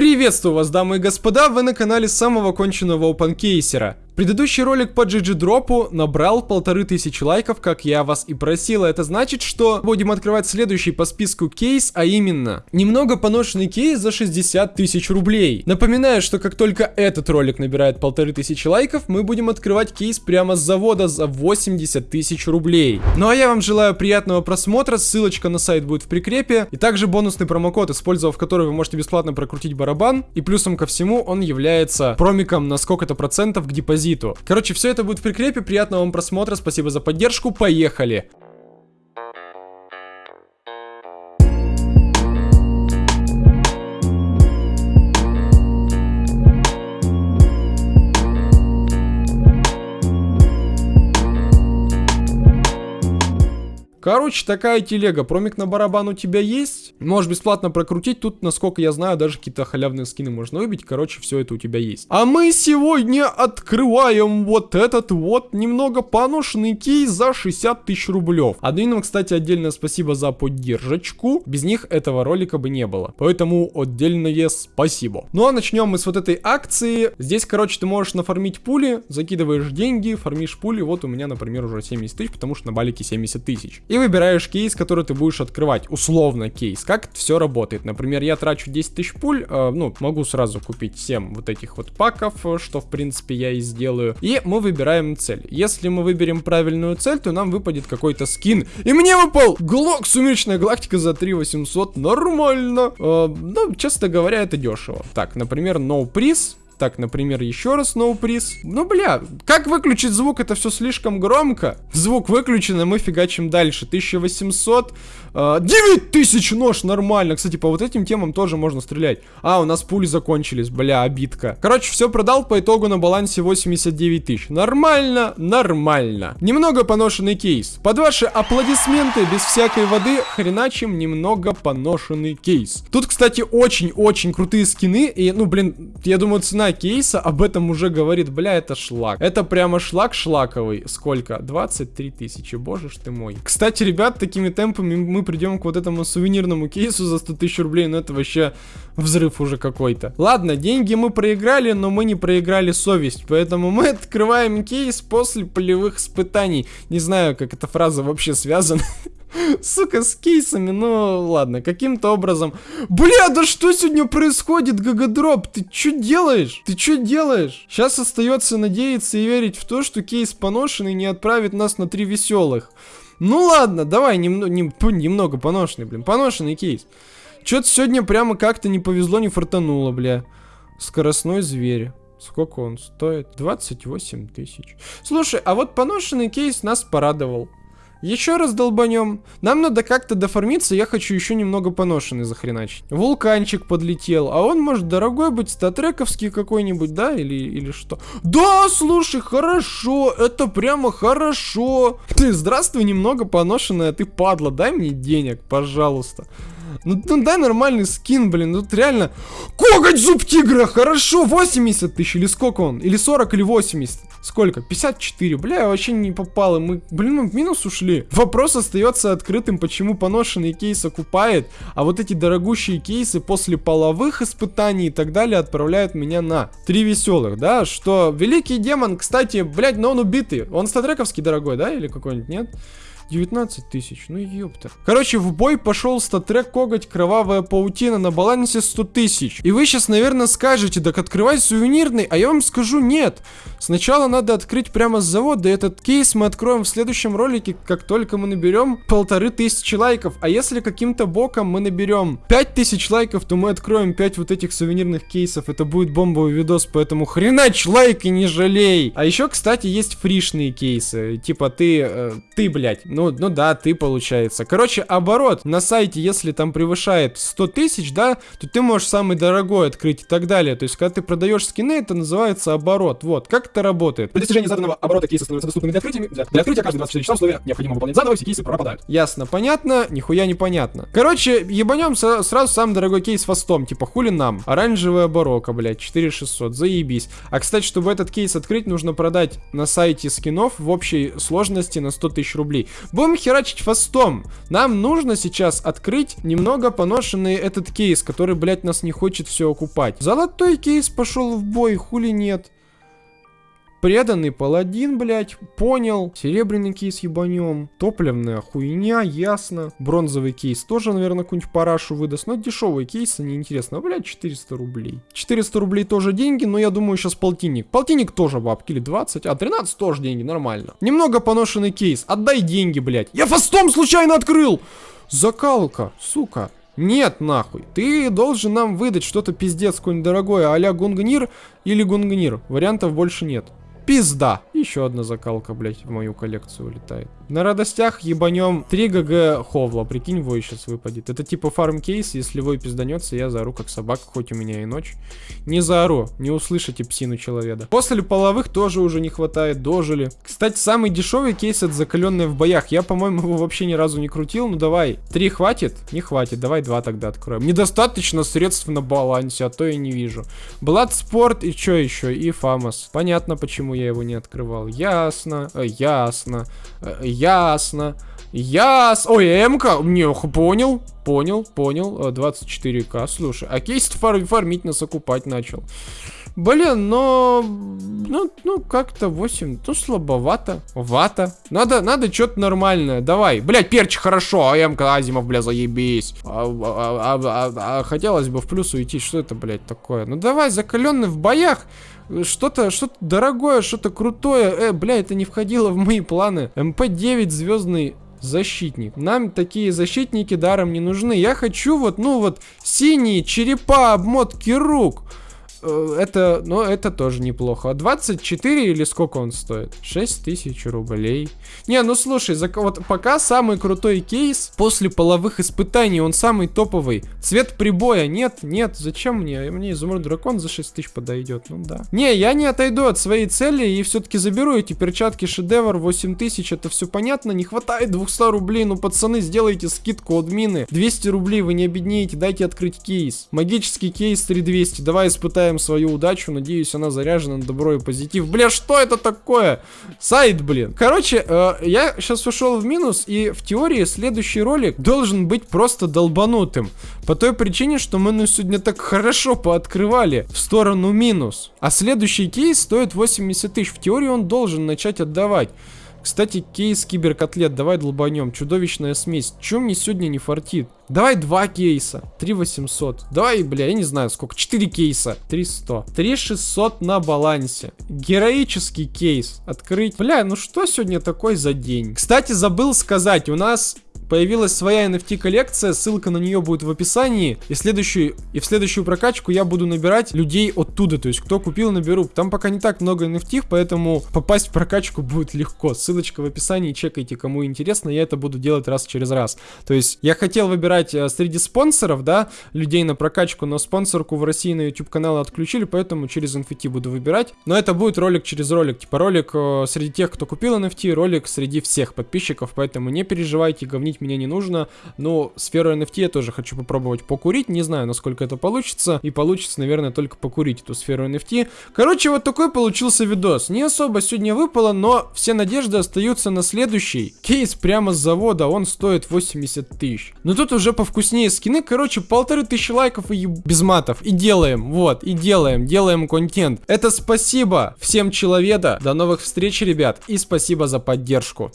Приветствую вас, дамы и господа, вы на канале самого конченного опенкейсера. Предыдущий ролик по GG дропу набрал полторы тысячи лайков, как я вас и просил. Это значит, что будем открывать следующий по списку кейс, а именно немного поношенный кейс за 60 тысяч рублей. Напоминаю, что как только этот ролик набирает полторы тысячи лайков, мы будем открывать кейс прямо с завода за 80 тысяч рублей. Ну а я вам желаю приятного просмотра, ссылочка на сайт будет в прикрепе, и также бонусный промокод, использовав который вы можете бесплатно прокрутить барабан, и плюсом ко всему он является промиком на сколько-то процентов к депозиту депозиту. Короче, все это будет в прикрепе. Приятного вам просмотра, спасибо за поддержку, поехали! Короче, такая телега. Промик на барабан у тебя есть. Можешь бесплатно прокрутить. Тут, насколько я знаю, даже какие-то халявные скины можно выбить. Короче, все это у тебя есть. А мы сегодня открываем вот этот вот немного поношенный кейс за 60 тысяч рублев. Админам, кстати, отдельное спасибо за поддержку. Без них этого ролика бы не было. Поэтому отдельное спасибо. Ну а начнем мы с вот этой акции. Здесь, короче, ты можешь нафармить пули, закидываешь деньги, фармишь пули. Вот у меня, например, уже 70 тысяч, потому что на балике 70 тысяч и выбираешь кейс, который ты будешь открывать, условно кейс. Как все работает? Например, я трачу 10 тысяч пуль, э, ну, могу сразу купить 7 вот этих вот паков, э, что, в принципе, я и сделаю. И мы выбираем цель. Если мы выберем правильную цель, то нам выпадет какой-то скин. И мне выпал Глок Сумеречная Галактика за 3800. Нормально. Э, ну, честно говоря, это дешево. Так, например, No Prize так, например, еще раз no приз. Ну, бля, как выключить звук? Это все слишком громко. Звук выключен, и мы фигачим дальше. 1800. Э, 9000 нож, нормально. Кстати, по вот этим темам тоже можно стрелять. А, у нас пули закончились, бля, обидка. Короче, все продал по итогу на балансе 89 тысяч. Нормально, нормально. Немного поношенный кейс. Под ваши аплодисменты, без всякой воды, хреначим немного поношенный кейс. Тут, кстати, очень-очень крутые скины. И, ну, блин, я думаю, цена кейса об этом уже говорит, бля, это шлак. Это прямо шлак шлаковый. Сколько? 23 тысячи, боже ж ты мой. Кстати, ребят, такими темпами мы придем к вот этому сувенирному кейсу за 100 тысяч рублей, но это вообще взрыв уже какой-то. Ладно, деньги мы проиграли, но мы не проиграли совесть, поэтому мы открываем кейс после полевых испытаний. Не знаю, как эта фраза вообще связана. Сука, с кейсами, ну ладно, каким-то образом. Бля, да что сегодня происходит, Гагадроп? Ты что делаешь? Ты что делаешь? Сейчас остается надеяться и верить в то, что кейс поношенный не отправит нас на три веселых. Ну ладно, давай нем нем немного поношенный, блин, поношенный кейс. Что-то сегодня прямо как-то не повезло, не фартануло, бля. Скоростной зверь. Сколько он стоит? 28 тысяч. Слушай, а вот поношенный кейс нас порадовал. Еще раз долбанем. Нам надо как-то доформиться, я хочу еще немного поношенный захреначить. Вулканчик подлетел, а он может дорогой быть, статрековский какой-нибудь, да, или, или что? Да, слушай, хорошо, это прямо хорошо. Ты, здравствуй, немного поношенная, ты падла, дай мне денег, пожалуйста. Ну, ну дай нормальный скин, блин, ну, тут реально... Коготь зуб тигра, хорошо, 80 тысяч, или сколько он? Или 40, или 80? Сколько? 54. Бля, я вообще не попал. И мы, блин, мы в минус ушли. Вопрос остается открытым, почему поношенный кейс окупает, а вот эти дорогущие кейсы после половых испытаний и так далее отправляют меня на три веселых, да? Что великий демон, кстати, блядь, но он убитый. Он статрековский дорогой, да? Или какой-нибудь, нет? 19 тысяч, ну ёпта. Короче, в бой пошел статрек коготь кровавая паутина на балансе 100 тысяч. И вы сейчас, наверное, скажете, так открывай сувенирный, а я вам скажу нет. Сначала надо открыть прямо с завода, и этот кейс мы откроем в следующем ролике, как только мы наберем полторы тысячи лайков. А если каким-то боком мы наберем 5000 лайков, то мы откроем 5 вот этих сувенирных кейсов. Это будет бомбовый видос, поэтому хренач лайк и не жалей. А еще, кстати, есть фришные кейсы. Типа ты, э, ты, блядь, ну да, ты получается. Короче, оборот на сайте, если там превышает 100 тысяч, да, то ты можешь самый дорогой открыть и так далее. То есть, когда ты продаешь скины, это называется оборот. Вот, как это работает? При достижении заданного оборота кейсы становятся доступными для открытия. Для, для открытия каждые 24 часа условия необходимо выполнять заново, все кейсы пропадают. Ясно, понятно, нихуя непонятно. Короче, ебанем сразу самый дорогой кейс фастом, типа хули нам. Оранжевая барока, блядь, 4600, заебись. А, кстати, чтобы этот кейс открыть, нужно продать на сайте скинов в общей сложности на 100 тысяч рублей. Будем херачить фастом. Нам нужно сейчас открыть немного поношенный этот кейс, который, блядь, нас не хочет все окупать. Золотой кейс пошел в бой, хули нет. Преданный паладин, блядь, понял. Серебряный кейс ебанем. Топливная хуйня, ясно. Бронзовый кейс тоже, наверное, какую-нибудь парашу выдаст. Но дешевые кейсы, неинтересно. А, блядь, 400 рублей. 400 рублей тоже деньги, но я думаю, сейчас полтинник. Полтинник тоже бабки, или 20. А, 13 тоже деньги, нормально. Немного поношенный кейс. Отдай деньги, блядь. Я фастом случайно открыл! Закалка, сука. Нет, нахуй. Ты должен нам выдать что-то пиздец какое-нибудь дорогое, а-ля Гунгнир или Гунгнир. Вариантов больше нет. Пизда. Еще одна закалка, блядь, в мою коллекцию улетает. На радостях ебанем 3 ГГ Ховла. Прикинь, вой сейчас выпадет. Это типа фарм кейс. Если вой пизданется, я заору как собака, хоть у меня и ночь. Не заору, не услышите псину человека. После половых тоже уже не хватает, дожили. Кстати, самый дешевый кейс это закаленные в боях. Я, по-моему, его вообще ни разу не крутил. Ну давай, три хватит? Не хватит, давай два тогда откроем. Недостаточно средств на балансе, а то я не вижу. Бладспорт и что еще? И Фамос. Понятно, почему я его не открывал. Ясно, э, ясно, э, ясно. Яс... Ой, МК. Не, понял, понял, понял. 24к. Слушай, а кейс фар фармить нас окупать начал. Блин, но... Ну, ну как-то 8. Ну, слабовато. Вата. Надо, надо что-то нормальное. Давай. Блять, перч хорошо. А МК Азимов, бля, заебись. А, а, а, а, а, хотелось бы в плюс уйти. Что это, блять, такое? Ну, давай, закаленный в боях. Что-то, что-то дорогое, что-то крутое. Э, бля, это не входило в мои планы. МП-9 звездный защитник. Нам такие защитники даром не нужны. Я хочу вот, ну вот, синие черепа, обмотки рук. Э, это, ну, это тоже неплохо. 24 или сколько он стоит? 6 тысяч рублей. Не, ну слушай, за, вот пока самый крутой кейс после половых испытаний, он самый топовый. Цвет прибоя, нет, нет, зачем мне? Мне изумруд дракон за 6 тысяч подойдет, ну да. Не, я не отойду от своей цели и все-таки заберу эти перчатки шедевр 8 тысяч, это все понятно, не хватает 200 рублей, ну пацаны, сделайте скидку от мины. 200 рублей, вы не обеднеете, дайте открыть кейс. Магический кейс 3200, давай испытаем Получаем свою удачу. Надеюсь, она заряжена на добро и позитив. Бля, что это такое? Сайт, блин. Короче, э, я сейчас ушел в минус, и в теории следующий ролик должен быть просто долбанутым. По той причине, что мы ну, сегодня так хорошо пооткрывали в сторону минус. А следующий кейс стоит 80 тысяч. В теории он должен начать отдавать. Кстати, кейс киберкотлет, давай долбанем. Чудовищная смесь. Чем мне сегодня не фартит? Давай два кейса. 3 800. Давай, бля, я не знаю сколько. 4 кейса. 300. 3 600 на балансе. Героический кейс. Открыть. Бля, ну что сегодня такой за день? Кстати, забыл сказать. У нас появилась своя NFT коллекция, ссылка на нее будет в описании. И, следующую, и в следующую прокачку я буду набирать людей оттуда, то есть кто купил, наберу. Там пока не так много NFT, поэтому попасть в прокачку будет легко. Ссылочка в описании, чекайте, кому интересно, я это буду делать раз через раз. То есть я хотел выбирать э, среди спонсоров, да, людей на прокачку, но спонсорку в России на YouTube канал отключили, поэтому через NFT буду выбирать. Но это будет ролик через ролик, типа ролик э, среди тех, кто купил NFT, ролик среди всех подписчиков, поэтому не переживайте, говнить мне не нужно. Но сферу NFT я тоже хочу попробовать покурить. Не знаю, насколько это получится. И получится, наверное, только покурить эту сферу NFT. Короче, вот такой получился видос. Не особо сегодня выпало, но все надежды остаются на следующий. Кейс прямо с завода, он стоит 80 тысяч. Но тут уже повкуснее скины. Короче, полторы тысячи лайков и еб... без матов. И делаем, вот, и делаем, делаем контент. Это спасибо всем человека. До новых встреч, ребят. И спасибо за поддержку.